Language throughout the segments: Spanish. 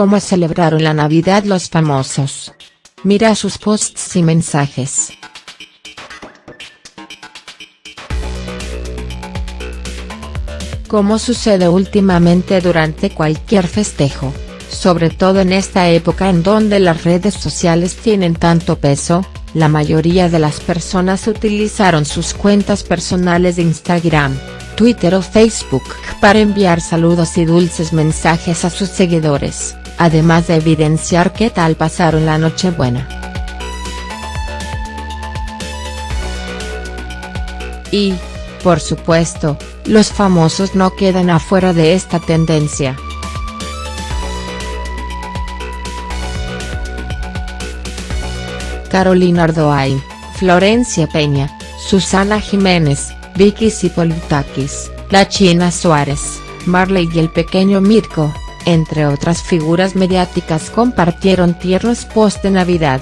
¿Cómo celebraron la Navidad los famosos? Mira sus posts y mensajes. Como sucede últimamente durante cualquier festejo, sobre todo en esta época en donde las redes sociales tienen tanto peso, la mayoría de las personas utilizaron sus cuentas personales de Instagram, Twitter o Facebook para enviar saludos y dulces mensajes a sus seguidores además de evidenciar qué tal pasaron la Nochebuena. Y, por supuesto, los famosos no quedan afuera de esta tendencia. Carolina Ardoain, Florencia Peña, Susana Jiménez, Vicky Sipolitakis, La China Suárez, Marley y el pequeño Mirko, entre otras figuras mediáticas compartieron tiernos post de Navidad.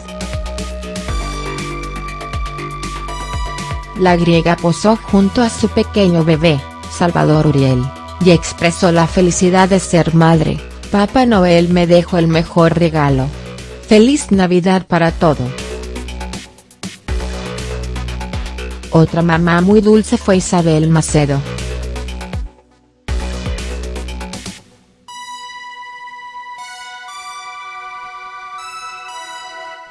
La griega posó junto a su pequeño bebé, Salvador Uriel, y expresó la felicidad de ser madre, Papá Noel me dejó el mejor regalo. Feliz Navidad para todo. Otra mamá muy dulce fue Isabel Macedo.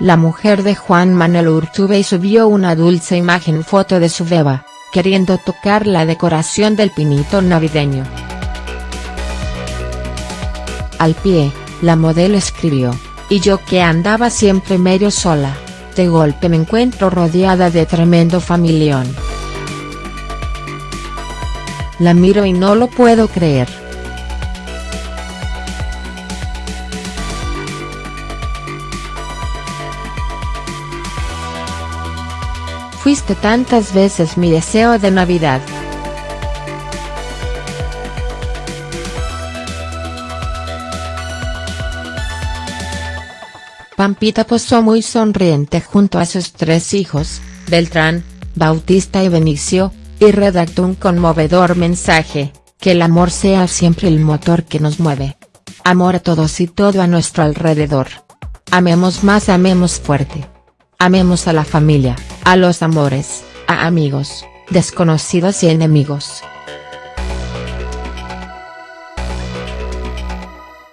La mujer de Juan Manuel Urtubey subió una dulce imagen foto de su beba, queriendo tocar la decoración del pinito navideño. Al pie, la modelo escribió, y yo que andaba siempre medio sola, de golpe me encuentro rodeada de tremendo familión. La miro y no lo puedo creer. Fuiste tantas veces mi deseo de Navidad. Pampita posó muy sonriente junto a sus tres hijos, Beltrán, Bautista y Benicio, y redactó un conmovedor mensaje, que el amor sea siempre el motor que nos mueve. Amor a todos y todo a nuestro alrededor. Amemos más amemos fuerte. Amemos a la familia, a los amores, a amigos, desconocidos y enemigos.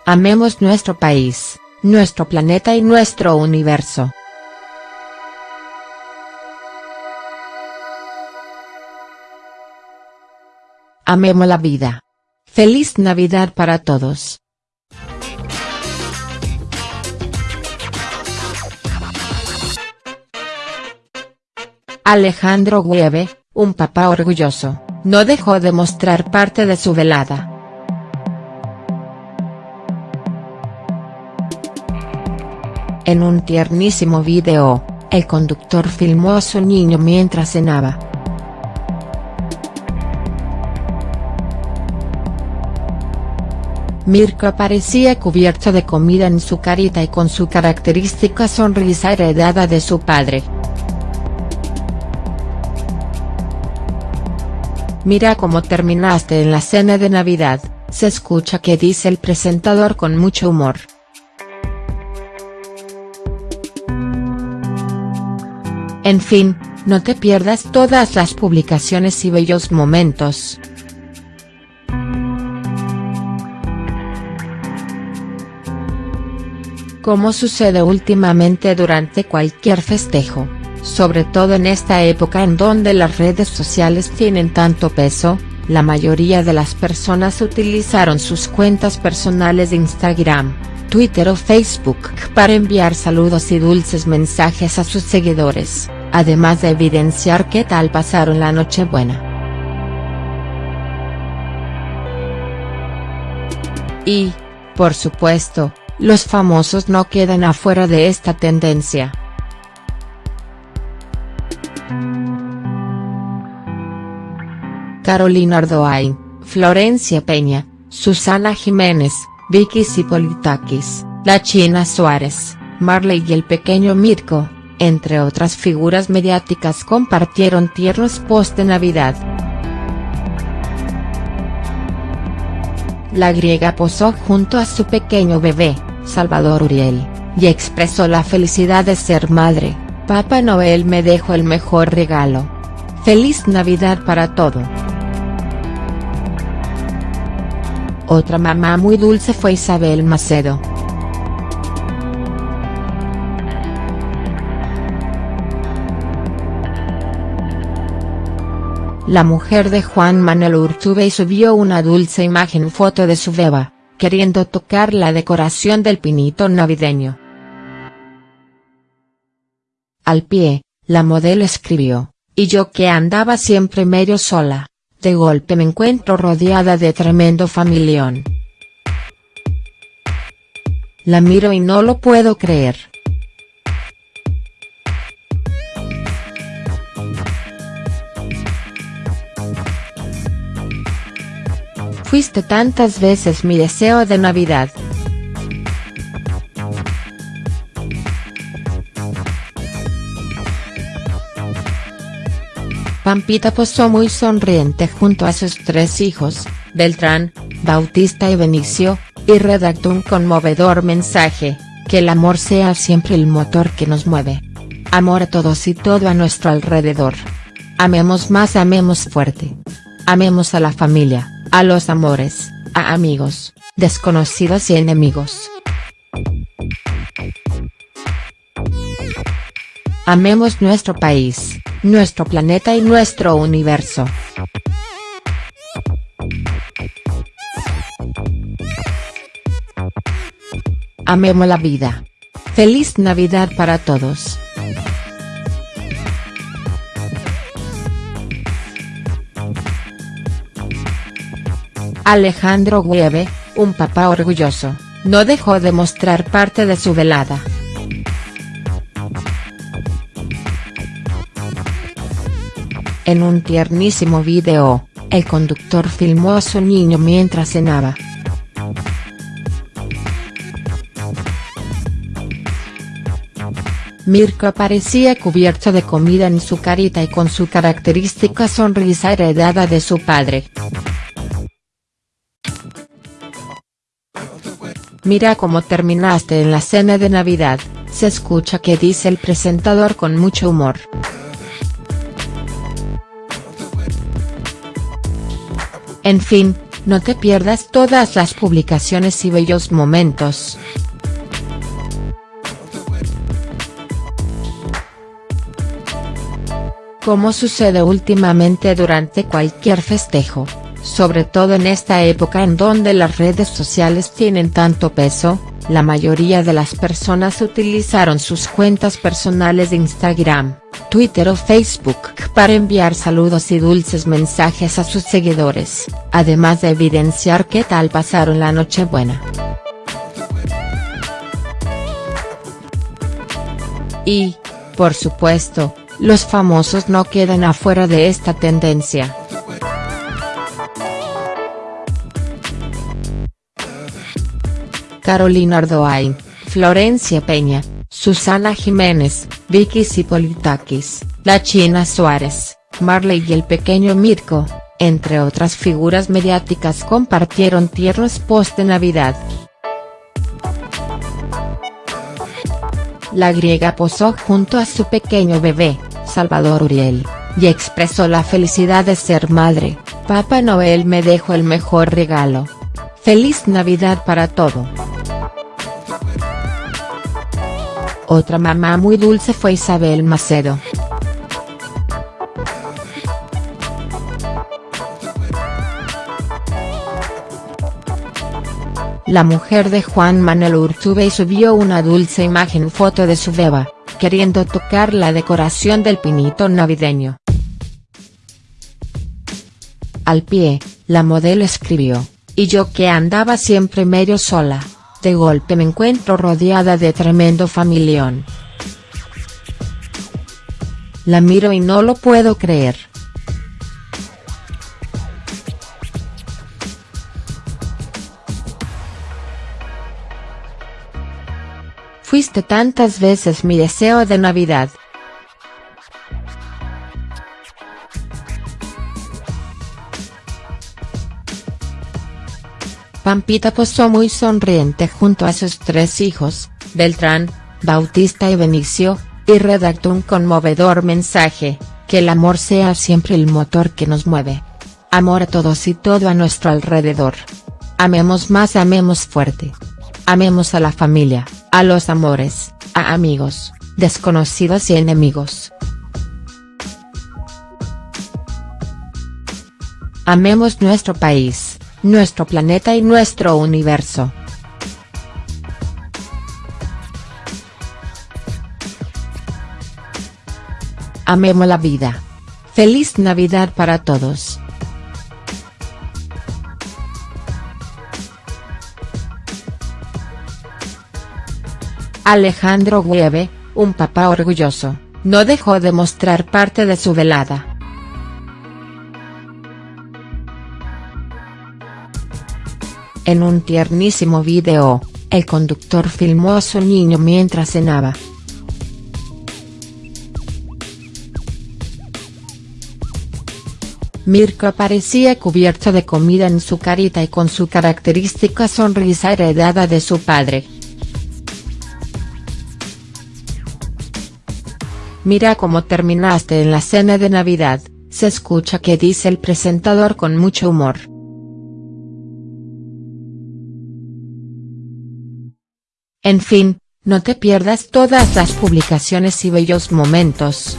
Amemos nuestro país, nuestro planeta y nuestro universo. Amemos la vida. Feliz Navidad para todos. Alejandro Gueve, un papá orgulloso, no dejó de mostrar parte de su velada. En un tiernísimo video, el conductor filmó a su niño mientras cenaba. Mirko aparecía cubierto de comida en su carita y con su característica sonrisa heredada de su padre. Mira cómo terminaste en la cena de Navidad, se escucha que dice el presentador con mucho humor. En fin, no te pierdas todas las publicaciones y bellos momentos. Como sucede últimamente durante cualquier festejo sobre todo en esta época en donde las redes sociales tienen tanto peso, la mayoría de las personas utilizaron sus cuentas personales de Instagram, Twitter o Facebook para enviar saludos y dulces mensajes a sus seguidores, además de evidenciar qué tal pasaron la Nochebuena. Y, por supuesto, los famosos no quedan afuera de esta tendencia. Carolina Ardoain, Florencia Peña, Susana Jiménez, Vicky Sipolitakis, La China Suárez, Marley y el pequeño Mirko, entre otras figuras mediáticas compartieron tiernos post de Navidad. La griega posó junto a su pequeño bebé, Salvador Uriel, y expresó la felicidad de ser madre, Papá Noel me dejó el mejor regalo. Feliz Navidad para todo. Otra mamá muy dulce fue Isabel Macedo. La mujer de Juan Manuel Urtubey subió una dulce imagen foto de su beba, queriendo tocar la decoración del pinito navideño. Al pie, la modelo escribió, y yo que andaba siempre medio sola, de golpe me encuentro rodeada de tremendo familión. La miro y no lo puedo creer. Fuiste tantas veces mi deseo de Navidad. Pampita posó muy sonriente junto a sus tres hijos, Beltrán, Bautista y Benicio, y redactó un conmovedor mensaje, que el amor sea siempre el motor que nos mueve. Amor a todos y todo a nuestro alrededor. Amemos más amemos fuerte. Amemos a la familia a los amores, a amigos, desconocidos y enemigos. Amemos nuestro país, nuestro planeta y nuestro universo. Amemos la vida. Feliz Navidad para todos. Alejandro Gueve, un papá orgulloso, no dejó de mostrar parte de su velada. En un tiernísimo video, el conductor filmó a su niño mientras cenaba. Mirko parecía cubierto de comida en su carita y con su característica sonrisa heredada de su padre. Mira cómo terminaste en la cena de Navidad, se escucha que dice el presentador con mucho humor. En fin, no te pierdas todas las publicaciones y bellos momentos. Como sucede últimamente durante cualquier festejo sobre todo en esta época en donde las redes sociales tienen tanto peso, la mayoría de las personas utilizaron sus cuentas personales de Instagram, Twitter o Facebook para enviar saludos y dulces mensajes a sus seguidores, además de evidenciar qué tal pasaron la Nochebuena. Y, por supuesto, los famosos no quedan afuera de esta tendencia. Carolina Ardoain, Florencia Peña, Susana Jiménez, Vicky Sipolitakis, La China Suárez, Marley y el pequeño Mirko, entre otras figuras mediáticas compartieron tiernos post de Navidad. La griega posó junto a su pequeño bebé, Salvador Uriel, y expresó la felicidad de ser madre, Papá Noel me dejó el mejor regalo. Feliz Navidad para todo. Otra mamá muy dulce fue Isabel Macedo. La mujer de Juan Manuel Urtubey subió una dulce imagen foto de su beba, queriendo tocar la decoración del pinito navideño. Al pie, la modelo escribió, y yo que andaba siempre medio sola, de golpe me encuentro rodeada de tremendo familión. La miro y no lo puedo creer. Fuiste tantas veces mi deseo de Navidad. Pampita posó muy sonriente junto a sus tres hijos, Beltrán, Bautista y Benicio, y redactó un conmovedor mensaje, que el amor sea siempre el motor que nos mueve. Amor a todos y todo a nuestro alrededor. Amemos más amemos fuerte. Amemos a la familia, a los amores, a amigos, desconocidos y enemigos. Amemos nuestro país, nuestro planeta y nuestro universo. Amemos la vida. Feliz Navidad para todos. Alejandro Gueve, un papá orgulloso, no dejó de mostrar parte de su velada. En un tiernísimo video, el conductor filmó a su niño mientras cenaba. Mirko parecía cubierto de comida en su carita y con su característica sonrisa heredada de su padre. Mira cómo terminaste en la cena de Navidad, se escucha que dice el presentador con mucho humor. En fin, no te pierdas todas las publicaciones y bellos momentos.